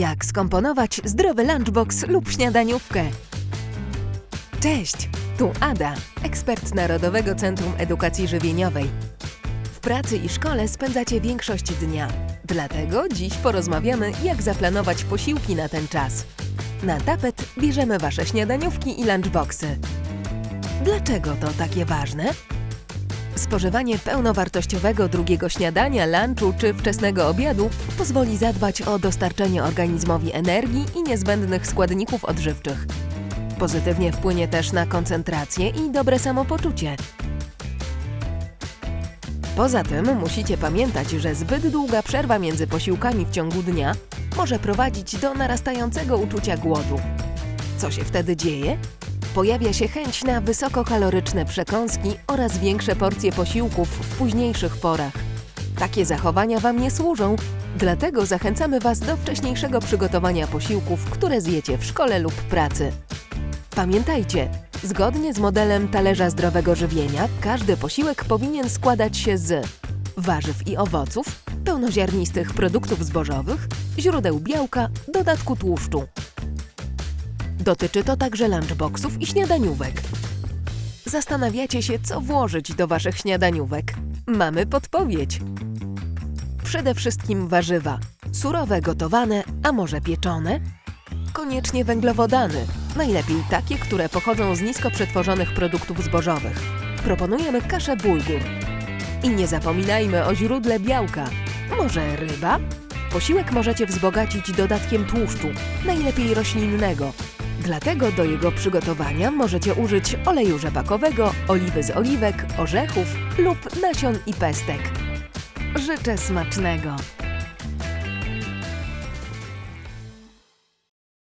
Jak skomponować zdrowy lunchbox lub śniadaniówkę? Cześć, tu Ada, ekspert Narodowego Centrum Edukacji Żywieniowej. W pracy i szkole spędzacie większość dnia, dlatego dziś porozmawiamy, jak zaplanować posiłki na ten czas. Na tapet bierzemy Wasze śniadaniówki i lunchboxy. Dlaczego to takie ważne? Spożywanie pełnowartościowego drugiego śniadania, lunchu czy wczesnego obiadu pozwoli zadbać o dostarczenie organizmowi energii i niezbędnych składników odżywczych. Pozytywnie wpłynie też na koncentrację i dobre samopoczucie. Poza tym musicie pamiętać, że zbyt długa przerwa między posiłkami w ciągu dnia może prowadzić do narastającego uczucia głodu. Co się wtedy dzieje? Pojawia się chęć na wysokokaloryczne przekąski oraz większe porcje posiłków w późniejszych porach. Takie zachowania Wam nie służą, dlatego zachęcamy Was do wcześniejszego przygotowania posiłków, które zjecie w szkole lub pracy. Pamiętajcie, zgodnie z modelem talerza zdrowego żywienia, każdy posiłek powinien składać się z warzyw i owoców, pełnoziarnistych produktów zbożowych, źródeł białka, dodatku tłuszczu. Dotyczy to także lunchboxów i śniadaniówek. Zastanawiacie się, co włożyć do Waszych śniadaniówek? Mamy podpowiedź. Przede wszystkim warzywa. Surowe, gotowane, a może pieczone? Koniecznie węglowodany. Najlepiej takie, które pochodzą z nisko przetworzonych produktów zbożowych. Proponujemy kaszę bulgur. I nie zapominajmy o źródle białka. Może ryba? Posiłek możecie wzbogacić dodatkiem tłuszczu, najlepiej roślinnego. Dlatego do jego przygotowania możecie użyć oleju rzepakowego, oliwy z oliwek, orzechów lub nasion i pestek. Życzę smacznego!